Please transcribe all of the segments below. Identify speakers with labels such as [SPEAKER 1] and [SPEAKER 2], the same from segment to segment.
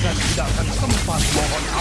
[SPEAKER 1] bahkan tidak akan sempat mohon.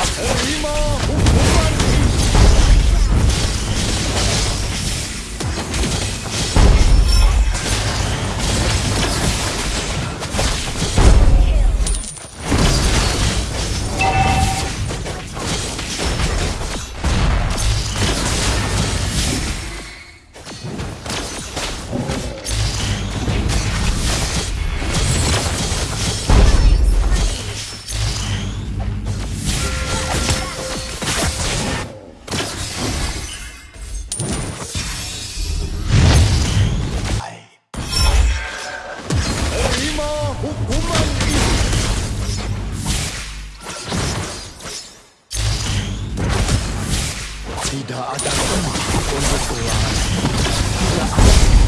[SPEAKER 1] Tidak ada tempat untuk berlari. Tidak ada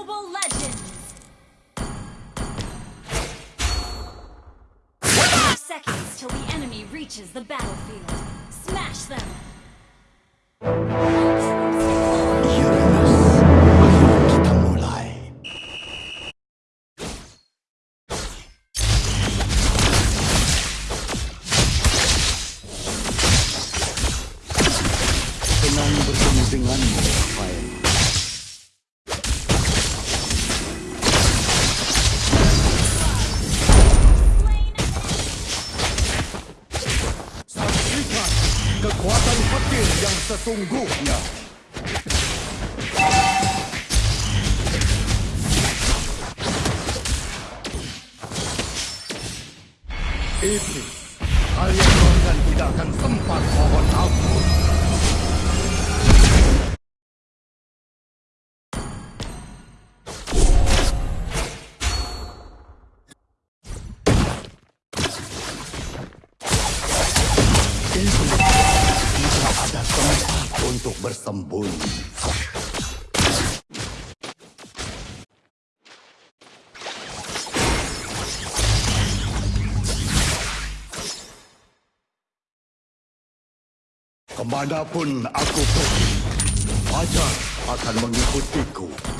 [SPEAKER 2] Mobile Legends! Seconds till the enemy reaches the battlefield. Smash them!
[SPEAKER 1] Sesungguhnya. Iblis, untuk bersembunyi. Ke mana pun aku pergi, Fajar akan mengikutiku.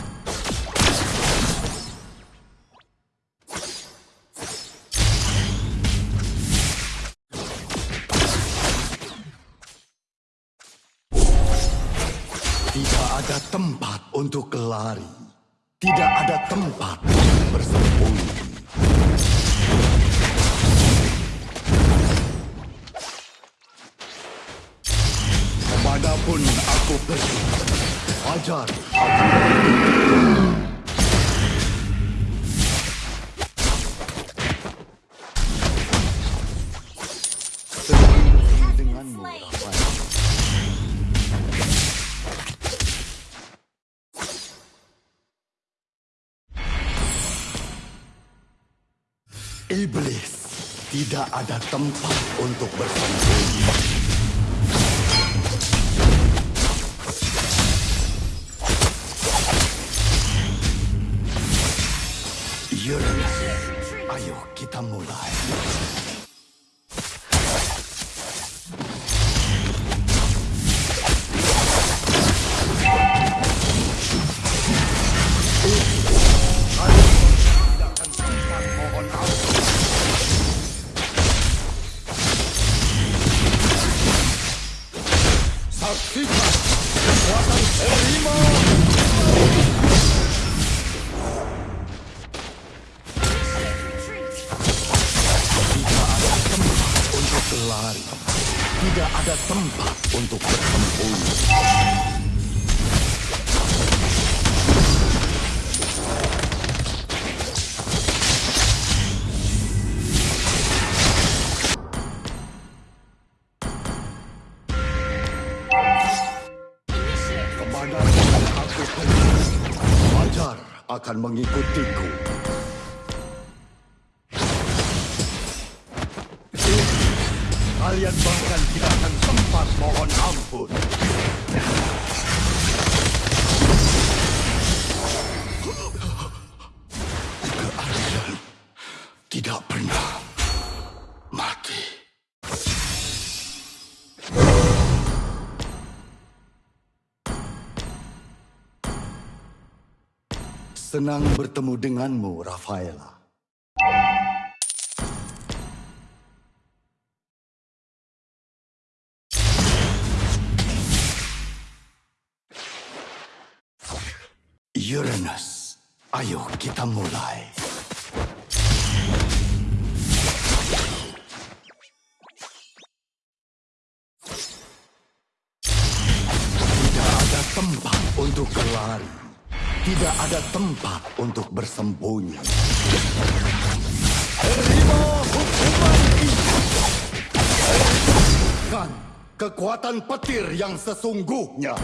[SPEAKER 1] Ada tempat untuk lari. Tidak ada tempat untuk bersembunyi. Ke mana pun aku pergi, Fajar Iblis tidak ada tempat untuk bersembunyi. Uranus, ayo kita mulai. tidak ada tempat untuk bersembunyi. Kepada aku, wajar akan mengikutiku. Kalian bahkan tidak akan sempat mohon ampun. Keadilan tidak pernah mati. Senang bertemu denganmu, Rafaela. Uranus, ayo kita mulai. Tidak ada tempat untuk berlari. Tidak ada tempat untuk bersembunyi. Terima hukuman ini. Kan kekuatan petir yang sesungguhnya.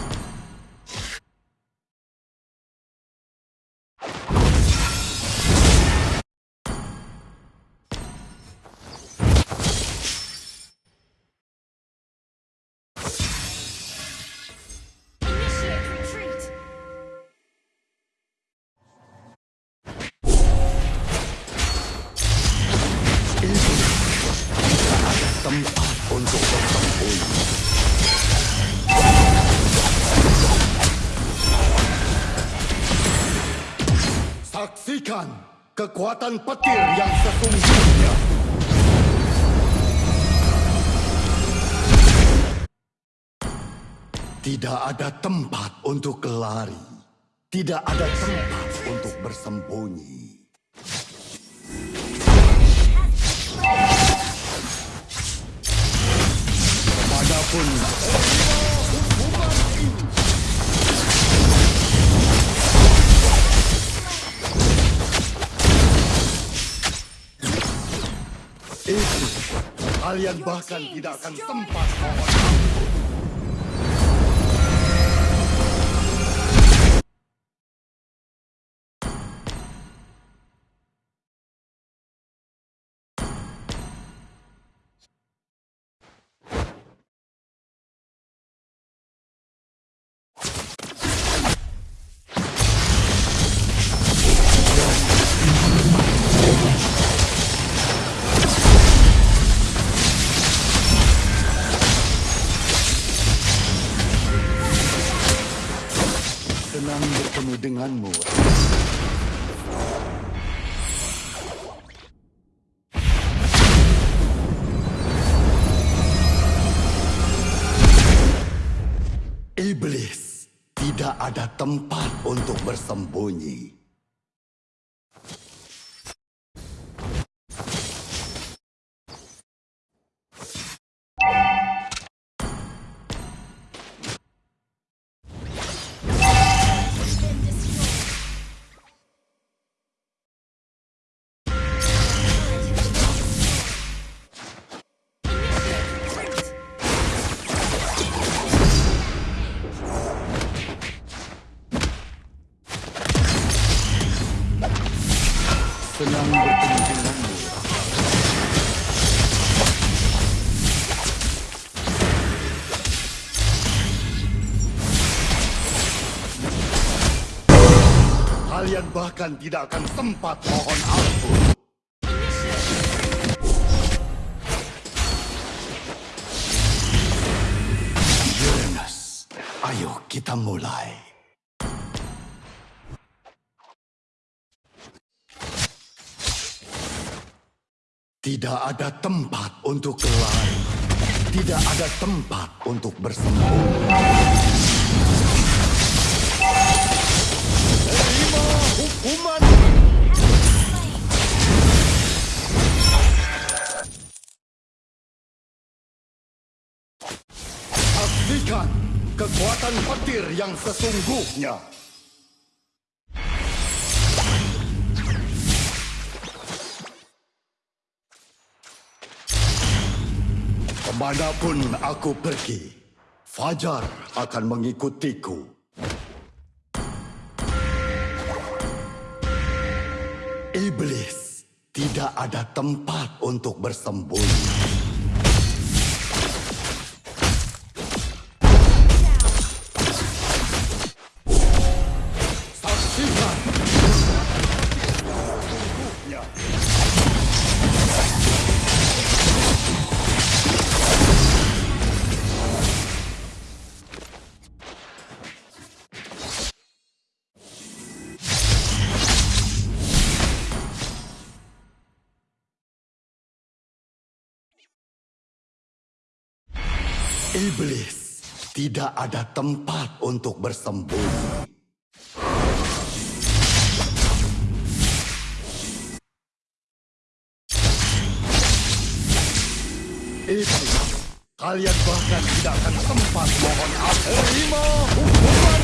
[SPEAKER 1] Saksikan kekuatan petir yang sesungguhnya. Tidak ada tempat untuk lari. Tidak ada tempat untuk bersembunyi. Kalian bahkan tidak akan sempat ada tempat untuk bersembunyi. Bahkan tidak akan sempat mohon ampun. Uranus, ayo kita mulai. Tidak ada tempat untuk lari. Tidak ada tempat untuk bersembunyi. Kekuatan petir yang sesungguhnya. Ke mana pun aku pergi, Fajar akan mengikutiku. Iblis, tidak ada tempat untuk bersembunyi. Iblis, tidak ada tempat untuk bersembunyi. Iblis, kalian bahkan tidak akan sempat mohon aku. Terima hukuman.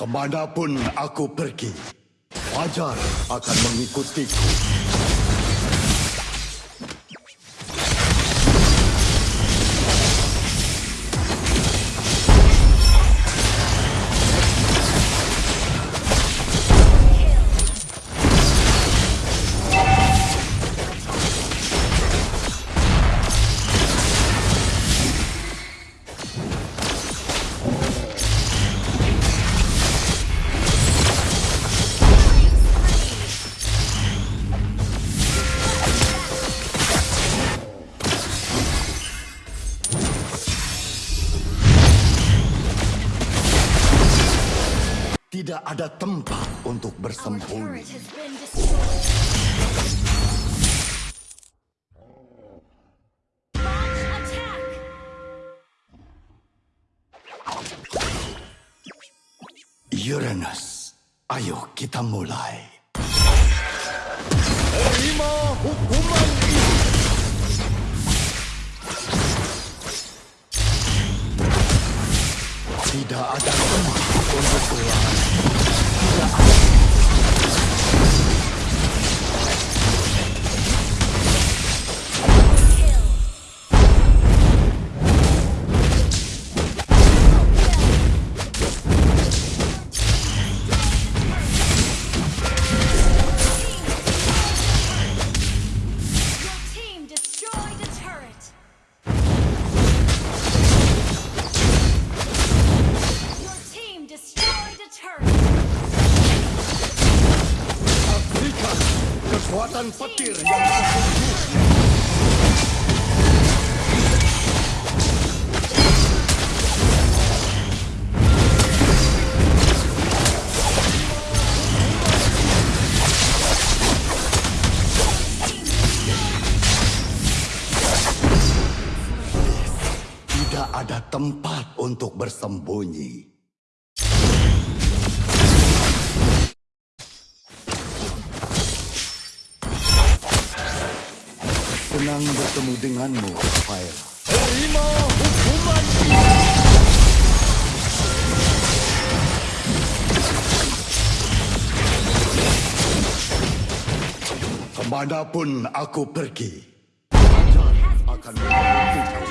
[SPEAKER 1] Ke mana pun aku pergi, Fajar akan mengikutiku. Tidak ada tempat untuk bersembunyi. Uranus, ayo kita mulai. Terima hukuman ini. Tidak ada tempat untuk berlari. Tidak ada tempat untuk bersembunyi. Senang bertemu denganmu, Rafael. Terima hukuman. Ke mana pun aku pergi, akan
[SPEAKER 2] Your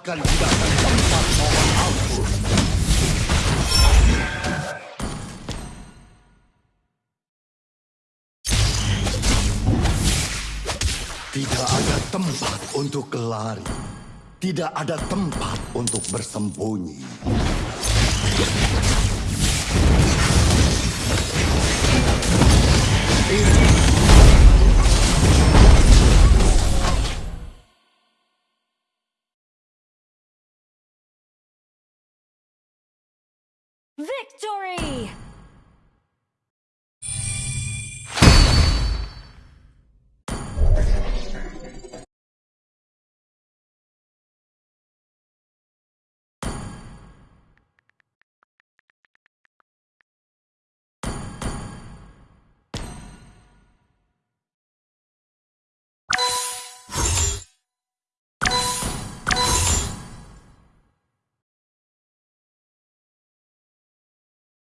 [SPEAKER 1] bahkan tidak akan sempat mohon ampun. Tidak ada tempat untuk lari. Tidak ada tempat untuk bersembunyi.